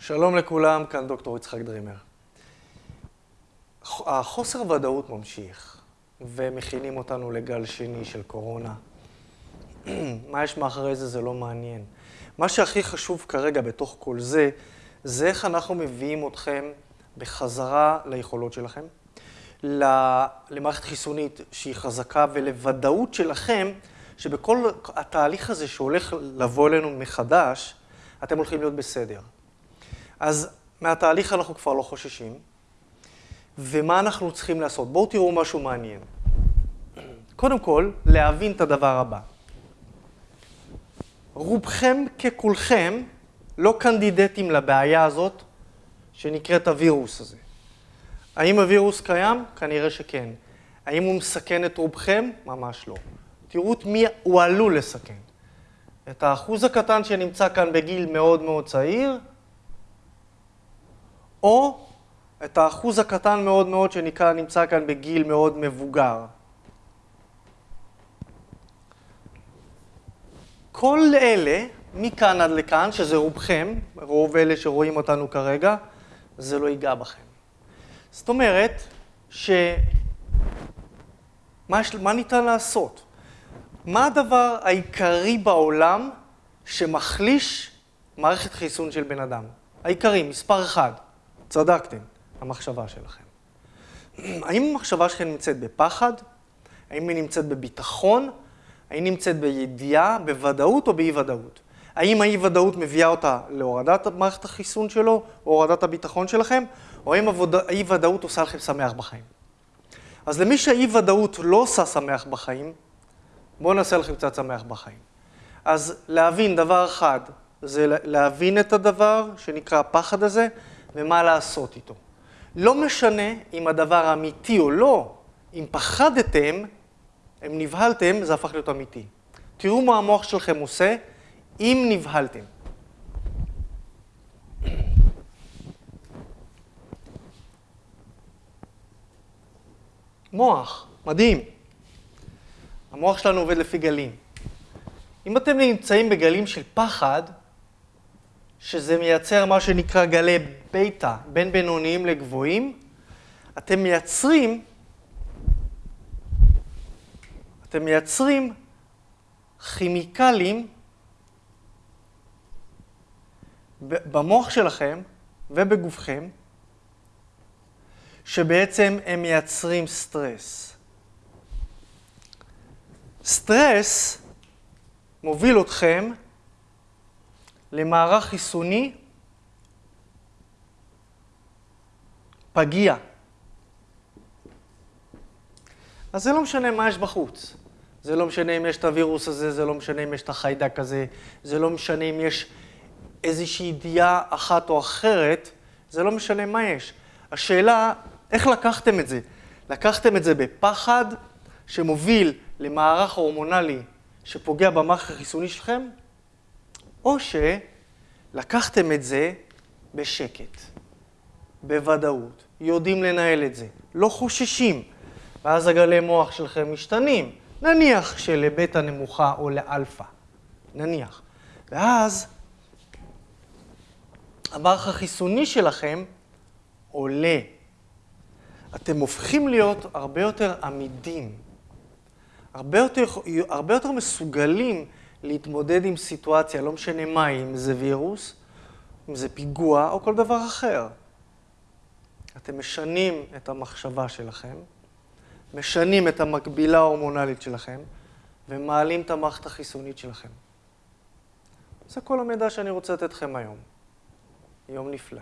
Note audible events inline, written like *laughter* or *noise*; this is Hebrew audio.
שלום לכולם, כאן דוקטור יצחק דרימר. החוסר ודאות ממשיך, ומכינים אותנו לגל שני של קורונה. *clears throat* מה יש מאחורי זה, זה לא מעניין. מה שהכי חשוב כרגע בתוך כל זה, זה איך אנחנו מביאים אתכם בחזרה ליכולות שלכם, למערכת חיסונית שהיא חזקה ולוודאות שלכם שבכל התהליך הזה שהולך לבוא אלינו מחדש, אתם הולכים להיות בסדר. אז מהתהליך אנחנו כבר לא חוששים, ומה אנחנו צריכים לעשות? בואו תראו משהו מעניין. קודם כל, להבין את הדבר הבא. רובכם ככולכם לא קנדידטים לבעיה הזאת שנקראת הווירוס הזה. האם הווירוס קיים? כנראה שכן. האם הוא מסכן את רובכם? ממש לא. תראו את מי הוא עלול לסכן. את האחוז הקטן שנמצא כאן בגיל מאוד מאוד צעיר, או את האחוז הקטן מאוד מאוד שנמצא כאן בגיל מאוד מבוגר. כל אלה, מכאן עד לכאן, שזה רובכם, רוב אלה שרואים אותנו כרגע, זה לא ייגע בכם. זאת אומרת, ש... מה. מה ניתן לעשות? מה הדבר העיקרי בעולם שמחליש מערכת חיסון של בן אדם? העיקרי, מספר אחד, צדקתם, המחשבה שלכם. האם המחשבה שלכם נמצאת בפחד? האם היא נמצאת בביטחון? האם נמצאת בידיעה, בוודאות או באי-ודאות? האם האי-ודאות מביאה אותה להורדת מערכת החיסון שלו, או הורדת הביטחון שלכם, או האם האי-ודאות עושה לכם שמח בחיים? אז למי שהאי-ודאות לא עושה שמח בחיים, בואו נעשה לכם קצת שמח בחיים. אז להבין דבר אחד, זה להבין את הדבר שנקרא הפחד הזה, ומה לעשות איתו. לא משנה אם הדבר אמיתי או לא, אם פחדתם, אם נבהלתם, זה הפך להיות אמיתי. תראו מה המוח שלכם עושה אם נבהלתם. מוח, מדהים. המוח שלנו עובד לפי גלים. אם אתם נמצאים בגלים של פחד, שזה מייצר מה שנקרא גלי בטא, בין בינוניים לגבוהים, אתם מייצרים, אתם מייצרים כימיקלים במוח שלכם ובגופכם, שבעצם הם מייצרים סטרס. סטרס מוביל אתכם למערך חיסוני פגיע. אז זה לא משנה מה יש בחוץ. זה לא משנה אם יש את הווירוס הזה, זה לא משנה אם יש את החיידק הזה, זה לא משנה אם יש איזושהי ידיעה אחת או אחרת, זה לא משנה מה יש. השאלה, איך לקחתם את זה? לקחתם את זה בפחד שמוביל למערך הורמונלי שפוגע במערך החיסוני שלכם, או שלקחתם את זה בשקט, בוודאות, יודעים לנהל את זה, לא חוששים, ואז הגלי מוח שלכם משתנים, נניח שלבטא נמוכה או לאלפא, נניח. ואז המערך החיסוני שלכם עולה. אתם הופכים להיות הרבה יותר עמידים, הרבה יותר, הרבה יותר מסוגלים להתמודד עם סיטואציה, לא משנה מה, אם זה וירוס, אם זה פיגוע או כל דבר אחר. אתם משנים את המחשבה שלכם, משנים את המקבילה ההורמונלית שלכם, ומעלים את המערכת החיסונית שלכם. זה כל המידע שאני רוצה לתת לכם היום. יום נפלא.